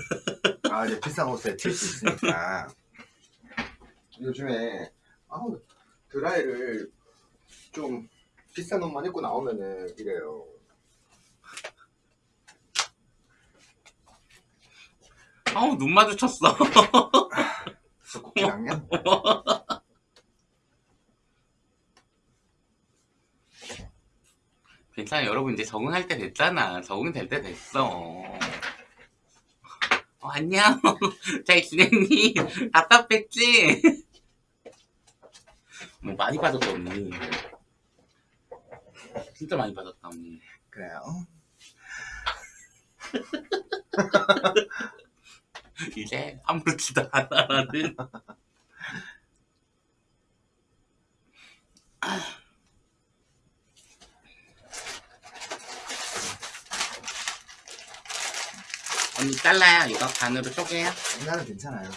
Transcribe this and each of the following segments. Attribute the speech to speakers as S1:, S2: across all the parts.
S1: 아 이제 비싼 옷에 튈 수 있으니까. 요즘에 아우 드라이를 좀 비싼 옷만 입고 나오면은 이래요.
S2: 아우 눈 마주쳤어.
S1: 수국기랑요
S2: 괜찮아. 여러분 이제 적응할 때 됐잖아. 적응될 때 됐어 어, 안녕. 잘 지냈니? 답답했지? 뭐 많이 빠졌다 언니. 진짜 많이 빠졌다 언니.
S1: 그래요?
S2: 이제 아무렇지도 않아라는 언니 잘라요. 이거 반으로 쪼개요.
S1: 나는 괜찮아요.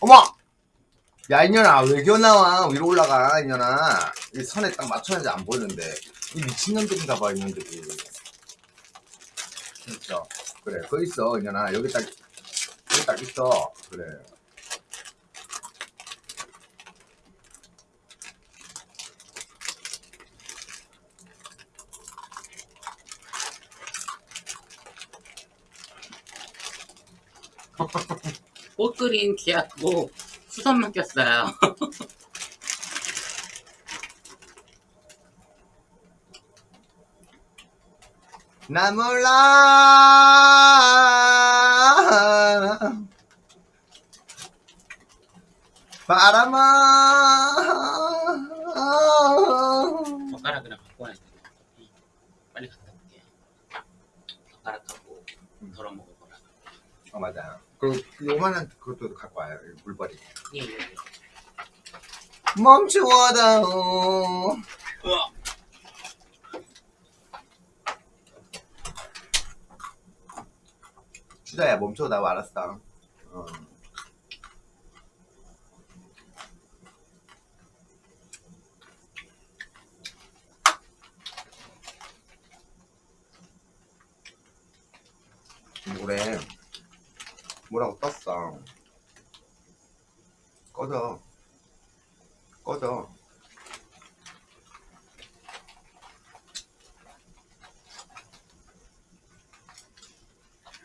S1: 어머! 야 이년아 왜 겨나와? 위로 올라가 이년아. 이 선에 딱 맞춰야지 안 보이는데. 이 미친년들인가 봐 이년들이. 진짜. 그래 거기 있어 이년아. 여기 딱 딱 있어. 그래.
S2: 꽃 그린 기하고 수선 맡겼어요.
S1: 나 몰라 바람아.
S2: 젓가락이랑 갖고 와야 돼. 빨리 갔다 올게요 젓가락하고 덜어 먹을 거라.
S1: 어 맞아. 그리고 요만한 그것도 갖고 와요. 이 물버리
S2: 예, 예, 예.
S1: 멈추어다오.
S2: 우와.
S1: 주자야 멈춰다오 알았어. 어. 뭐래 뭐라고 떴어. 꺼져. 꺼져.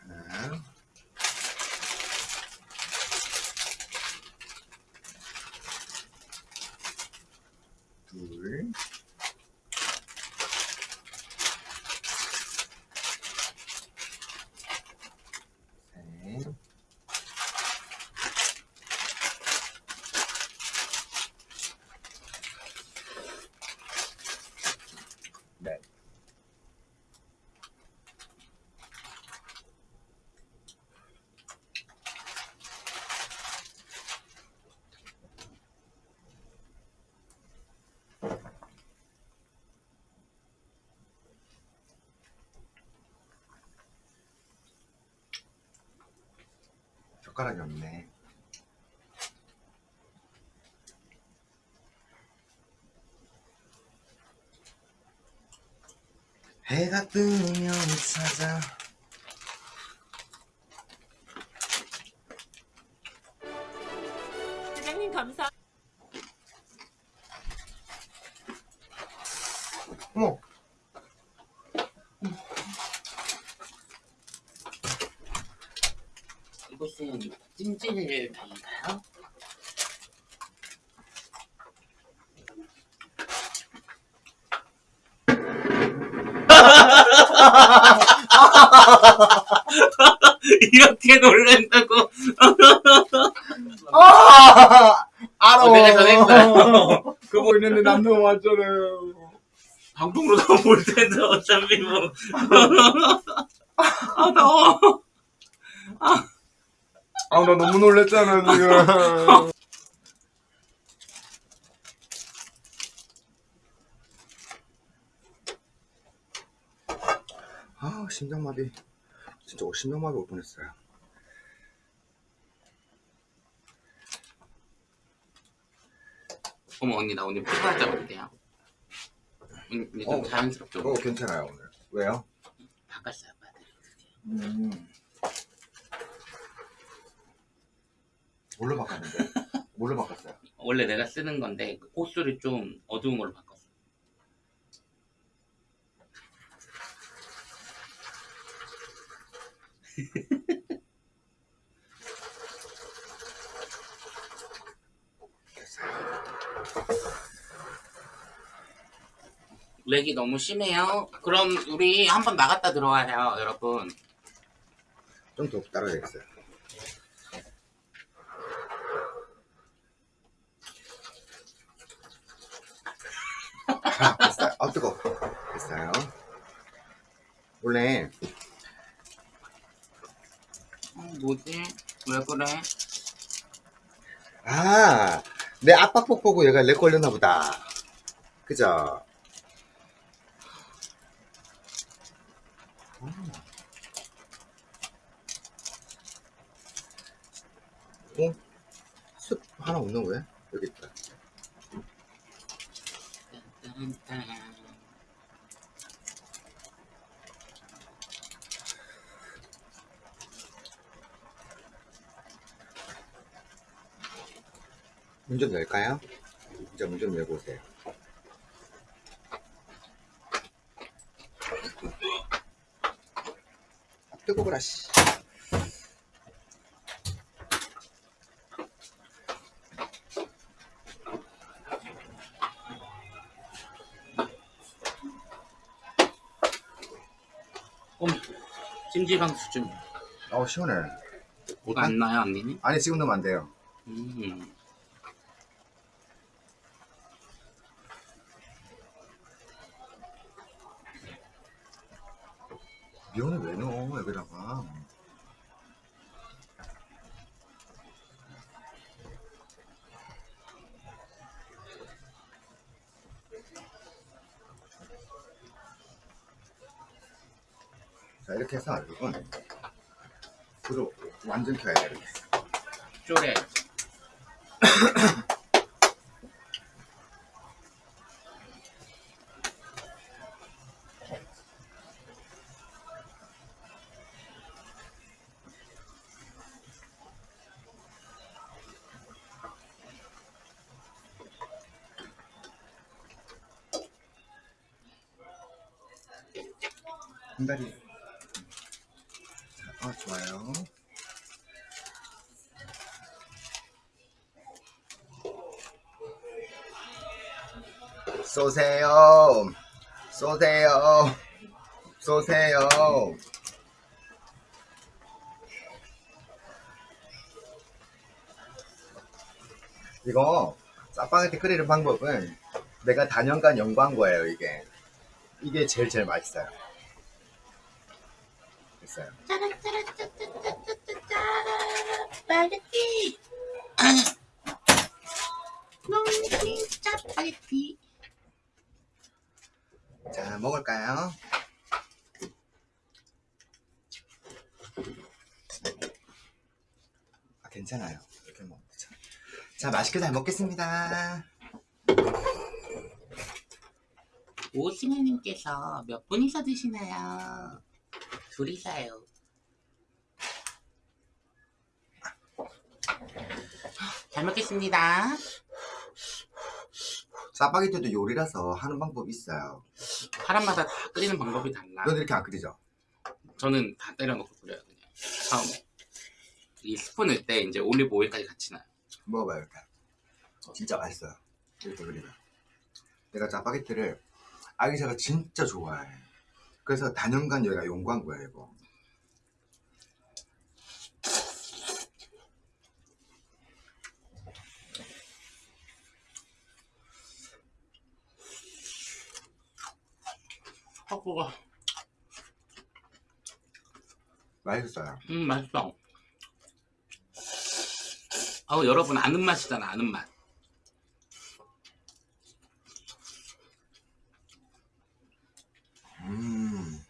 S1: 하나 둘 셋, 넷. 젓가락이 없네. 해가 뜨면 찾아.
S2: 이렇게 놀란다고
S1: 아, 알아.
S2: 어, 내가 전했어요.
S1: 그거 있는데 남편 왔잖아요.
S2: 방송으로 다볼 텐데 어차피 뭐. 아 더워.
S1: 아, 나 너무 놀랬잖아, 지금. 아 심장마비 진짜 심장마비 올 뻔했어요
S2: 어머 언니 나 오늘 포카 잡을게요 언니 좀
S1: 어,
S2: 자연스럽죠?
S1: 어 괜찮아요 오늘 왜요?
S2: 바꿨어요 바들이
S1: 음. 뭘로 바꿨는데? 뭘로 바꿨어요?
S2: 원래 내가 쓰는 건데 그 호수를 좀 어두운 걸로 바꿨어요 렉이 너무 심해요. 그럼 우리 한번 나갔다 들어와요, 여러분.
S1: 좀 더 따라야겠어요. 아, 됐어요. 아, 뜨거. 됐어요. 원래
S2: 어, 뭐지? 왜 그래?
S1: 아, 내 압박폭 보고 얘가 렉 걸렸나 보다. 그죠? 음. 어? 습 하나 없는 거야? 여기 있다.
S2: 딴딴.
S1: 문좀 열까요? 이제 문좀 열어보세요. 아, 뜨거워라, 씨.
S2: 찜질방 수준.
S1: 어우, 시원해.
S2: 뭐가 안 나요, 언니는?
S1: 아니, 지금 넣으면 안 돼요.
S2: 음.
S1: 미원을 왜 넣어, 여기다가. 자, 이렇게 해서 여러분, 불을 완전 켜야 돼 한 다리. 자, 아, 좋아요. 쏘세요. 쏘세요. 쏘세요. 이거 짜파게티 끓이는 방법은 내가 단연간 연구한 거예요, 이게. 이게 제일 제일 맛있어요. 됐어요.
S2: 짜파게티. 농심 짜파게티.
S1: 자, 먹을까요? 아, 괜찮아요. 이렇게 먹으면 되죠. 자, 맛있게 잘 먹겠습니다.
S2: 오승현님께서 몇 분이서 드시나요? 둘이서요. 잘 먹겠습니다.
S1: 짜파게티도 요리라서 하는 방법이 있어요.
S2: 사람마다 다 끓이는 방법이 달라.
S1: 넌 이렇게 안 끓이죠?
S2: 저는 다 때려놓고 끓여요 그냥 처음에 이 스푼 넣을 때 이제 올리브 오일까지 같이 넣어요
S1: 먹어봐요, 이렇게. 진짜 맛있어요. 이렇게 끓이면. 내가 짜파게티를 아기샤가 진짜 좋아해. 그래서 단연간 여기가 연구한 거야, 이거.
S2: 헛구가
S1: 맛있어요.
S2: 음 맛있어 아우 여러분 아는 맛이잖아 아는 맛
S1: 음.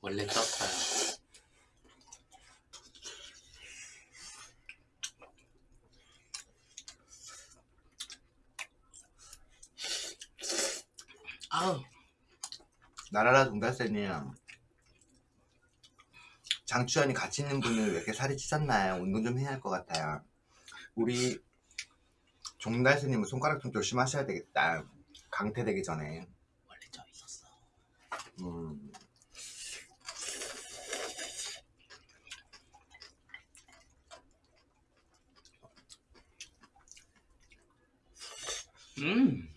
S2: 원래 떴어요 아우
S1: 나라라 동달새님 장추현이 같이 있는 분은 왜 이렇게 살이 찌셨나요? 운동 좀 해야 할 것 같아요 우리 종달새님은 손가락 좀 조심하셔야 되겠다 강퇴되기 전에
S2: 원래 저 있었어.
S1: 음.
S2: 음.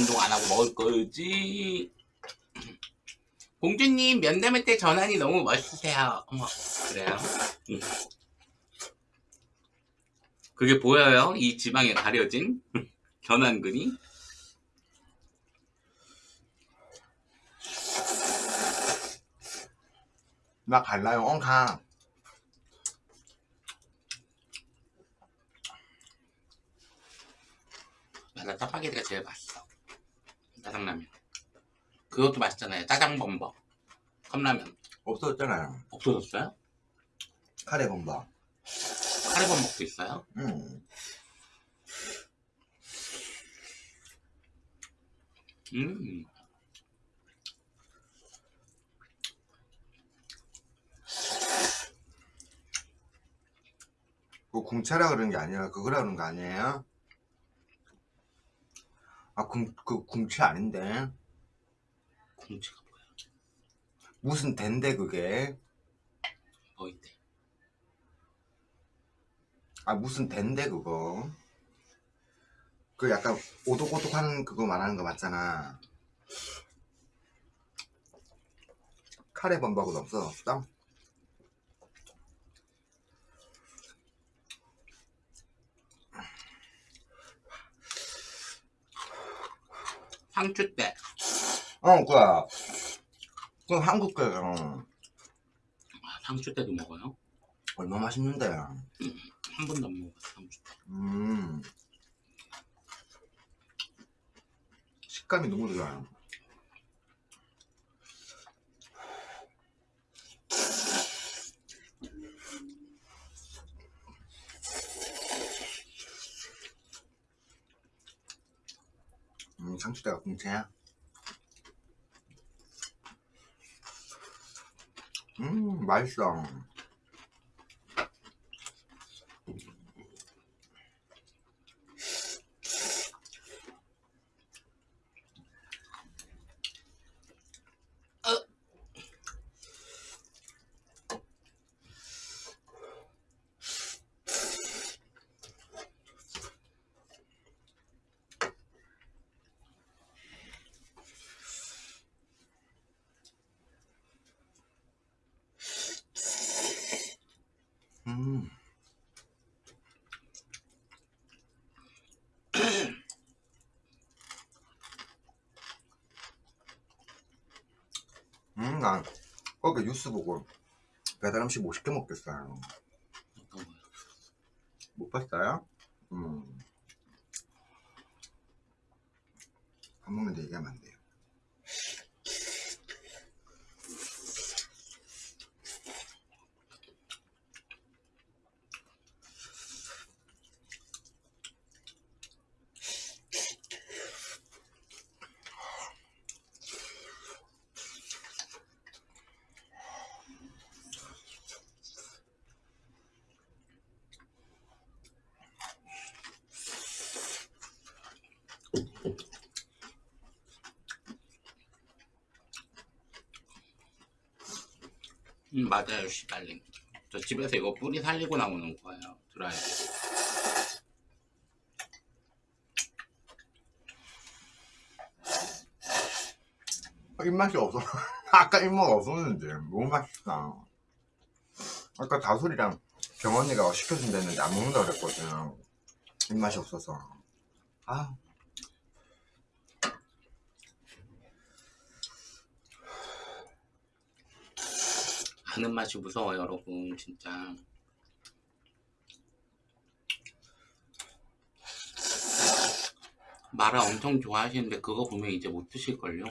S2: 운동 안 하고 먹을 거지. 공주님 면담할 때 전환이 너무 멋있으세요. 어머 그래요? 음. 그게 보여요? 이 지방에 가려진 전환근이?
S1: 나 갈라요 엉카
S2: 맞아 짜파게티가 제일 맛있어. 짜장라면. 그것도 맛있잖아요. 짜장범벅. 컵라면.
S1: 없어졌잖아요
S2: 없어졌어요?
S1: 카레 범벅
S2: 카레범벅도 있어요?
S1: 음.
S2: 음.
S1: 그 궁차라 그런 게 아니라 그거라 그런 거 아니에요? 아, 궁, 그 궁차 아닌데.
S2: 공채가 뭐야?
S1: 무슨 댄데 그게?
S2: 뭐 있대?
S1: 아, 무슨 댄데 그거? 그 약간 오독오독하는 그거 말하는 거 맞잖아. 카레 범벅은 없어졌어?
S2: 상추 때.
S1: 어, 그야. 그 한국 거 어,
S2: 아, 상추 때도 먹어요?
S1: 얼마 맛있는데.
S2: 한 번도 안 먹어봤어, 상추 때.
S1: 음. 식감이 너무 좋아요. 음, 상추대가 공채야. 음, 맛있어. 음, 난 거기 뉴스 보고 배달 음식 못 시켜 먹겠어요. 못 봤어요? 음.
S2: 음, 맞아요, 씨발님. 저 집에서 이거 뿌리 살리고 나오는 거예요. 드라이.
S1: 입맛이 없어. 아까 입맛 없었는데 너무 맛있다. 아까 다솔이랑 병원이가 시켜준다 했는데 안 먹는다 그랬거든. 입맛이 없어서. 아.
S2: 아는 맛이 무서워요, 여러분. 진짜. 마라 엄청 좋아하시는데 그거 보면 이제 못 드실걸요?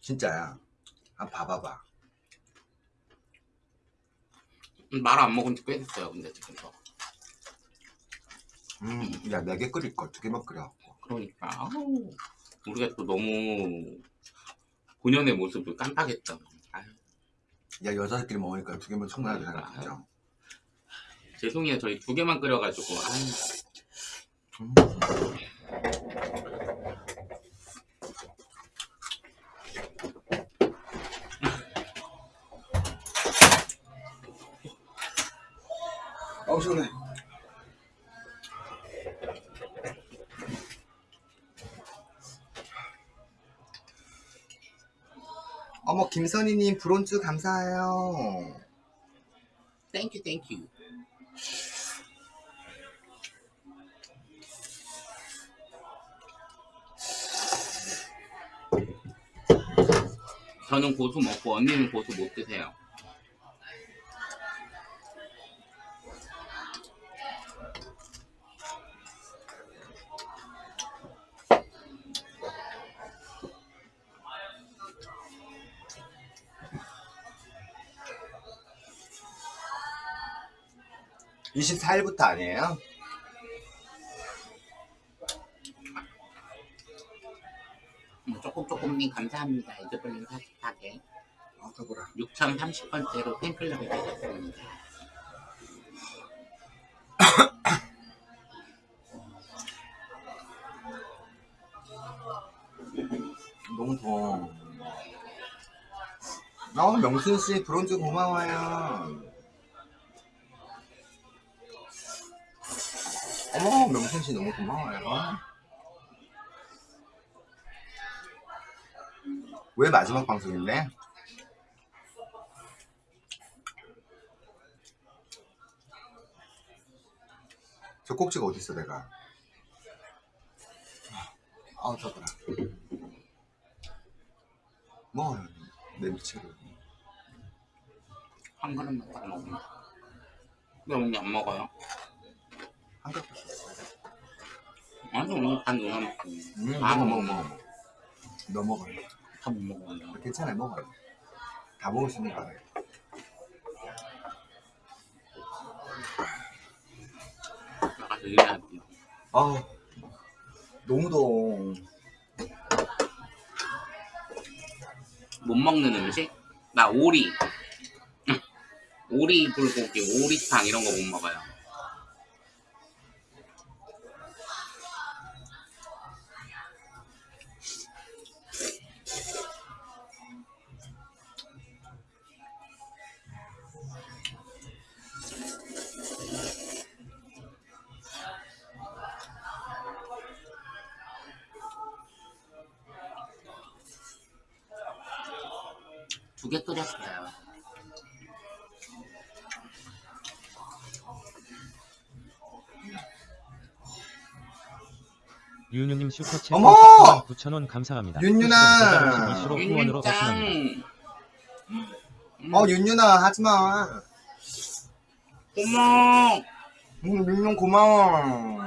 S1: 진짜야. 한번 봐봐봐.
S2: 음, 마라 안 먹은 지 꽤 됐어요, 근데 지금 저.
S1: 음, 야, 네 개 끓일 걸 두 개만 끓여.
S2: 그러니까 아우, 우리가 또 너무 본연의 모습을 깜빡했죠. 아유,
S1: 야, 여자들끼리 먹으니까 두 개면 충분하다 생각했죠.
S2: 죄송해요. 저희 두 개만 끓여가지고 아유,
S1: 음. 김선희님, 브론즈 감사해요.
S2: 땡큐 땡큐. 저는 고수 먹고 언니는 고수 못 드세요.
S1: 24일부터 아니에요?
S2: 음, 조금 조금님 감사합니다. 이즈블링 44개.
S1: 아, 더보라.
S2: 6030번째로 팬클럽에 되셨습니다.
S1: 너무 더워. 어, 명순씨, 브론즈 고마워요. 씨 너무 고마워요. 왜 마지막 방송인데? 저 꼭지가 어딨어, 내가? 아, 더더라. 뭐, 내 미치로.
S2: 한 그릇만 딱 먹으면. 왜 언니 안 먹어요?
S1: 한갑
S2: 아니 언니 반 누나 먹고.
S1: 음,
S2: 아,
S1: 먹어, 먹어, 먹어. 너 먹어.
S2: 다못 먹어요.
S1: 괜찮아, 먹어. 다 먹을 수 있는 거 알아요.
S2: 나가서 일해야 돼요.
S1: 아, 너무 더워.
S2: 못 먹는 음식? 나 오리. 오리 불고기, 오리탕 이런 거 못 먹어요. 개 끓였어요.
S3: 윤유님 슈퍼챗
S1: 어머!
S3: 9,000원 감사합니다.
S1: 윤유나!
S2: 윤짱!
S1: 어, 윤윤아, 하지 마.
S2: 고마워!
S1: 음, 윤윤 고마워.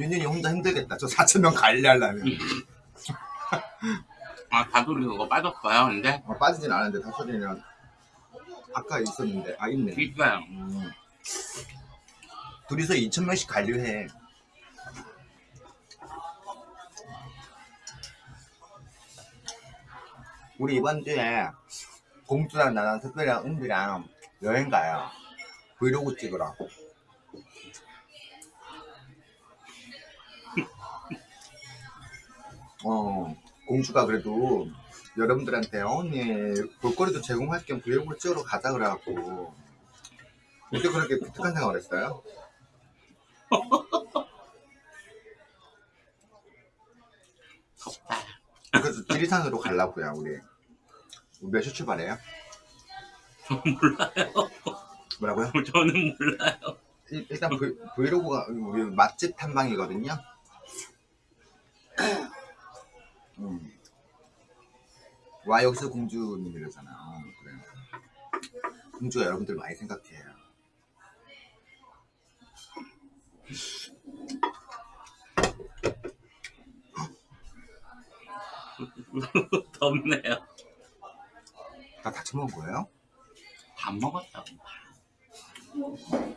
S1: 윤윤이 혼자 힘들겠다. 저 4천 명 관리하려면.
S2: 아, 다솔이 그거 빠졌어요, 근데?
S1: 어, 빠지진 않았는데, 다소리는 아까 있었는데, 아, 있네.
S2: 있어요.
S1: 음. 둘이서 2천 명씩 관리해. 우리 이번 주에 공주랑 나랑 특별이랑 은비랑 여행 가요. 브이로그 찍으러. 어, 공주가 그래도 여러분들한테 어, 언니 볼거리도 제공할 겸 브이로그 찍으러 가자 그래갖고 어떻게 그렇게 독특한 생각을 했어요?
S2: 덥다.
S1: 그래서 지리산으로 가려고요 우리 몇 시 출발해요?
S2: 저는 몰라요.
S1: 뭐라고요?
S2: 저는 몰라요.
S1: 일- 일단 브이, 브이로그가 우리 맛집 탐방이거든요 음. 와 여기서 공주님이라잖아. 그래. 공주가 여러분들 많이 생각해요.
S2: 덥네요.
S1: 다 같이 먹은 거예요?
S2: 밥 먹었다고. 음.